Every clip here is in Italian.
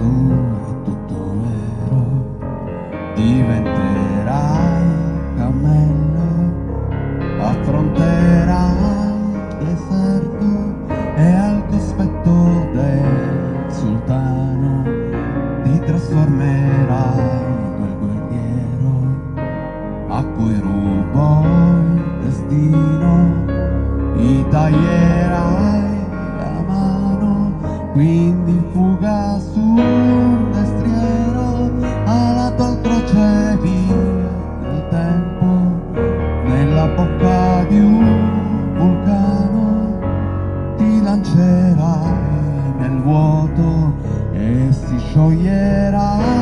tu è tutto vero. Diventerai cammello affronterai il deserto e al cospetto del sultano ti trasformerai in quel guerriero a cui rubo il destino. Ti taglierai la mano quindi fuga su ti lancerai nel vuoto e si scioglierà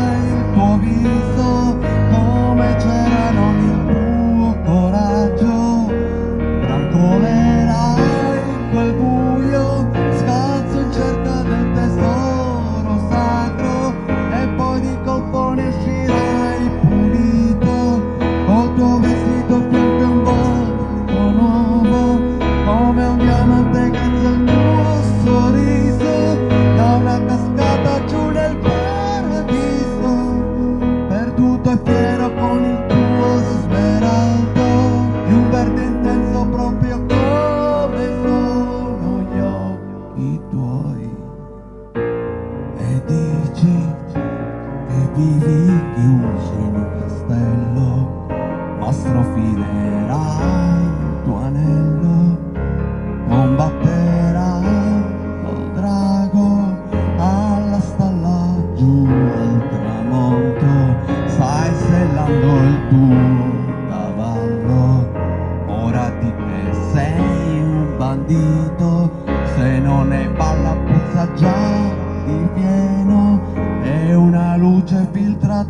vivi chiuso in un castello ma strofinerai il tuo anello combatterai col drago alla stalla giù al tramonto stai sellando il tuo cavallo ora di che sei un bandito se non ne balla puzza già di pieno pude é filtrar.